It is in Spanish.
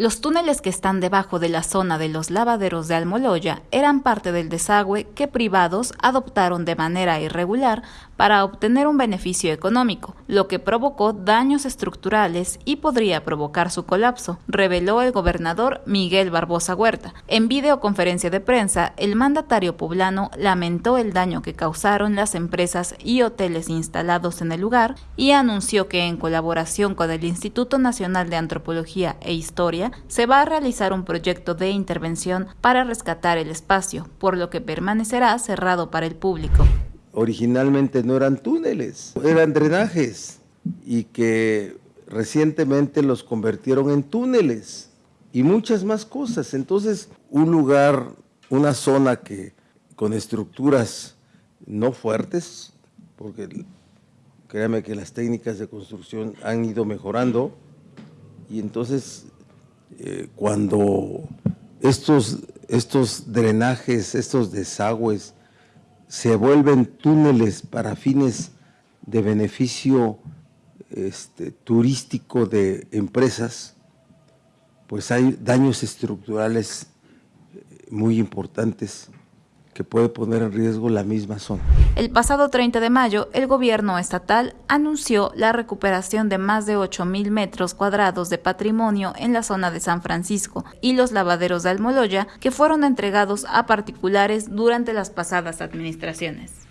Los túneles que están debajo de la zona de los lavaderos de Almoloya eran parte del desagüe que privados adoptaron de manera irregular para obtener un beneficio económico, lo que provocó daños estructurales y podría provocar su colapso, reveló el gobernador Miguel Barbosa Huerta. En videoconferencia de prensa, el mandatario poblano lamentó el daño que causaron las empresas y hoteles instalados en el lugar y anunció que en colaboración con el Instituto Nacional de Antropología e Historia se va a realizar un proyecto de intervención para rescatar el espacio, por lo que permanecerá cerrado para el público. Originalmente no eran túneles, eran drenajes y que recientemente los convirtieron en túneles y muchas más cosas. Entonces, un lugar, una zona que con estructuras no fuertes, porque créame que las técnicas de construcción han ido mejorando, y entonces eh, cuando estos, estos drenajes, estos desagües se vuelven túneles para fines de beneficio este, turístico de empresas, pues hay daños estructurales muy importantes que puede poner en riesgo la misma zona. El pasado 30 de mayo, el gobierno estatal anunció la recuperación de más de 8 mil metros cuadrados de patrimonio en la zona de San Francisco y los lavaderos de Almoloya que fueron entregados a particulares durante las pasadas administraciones.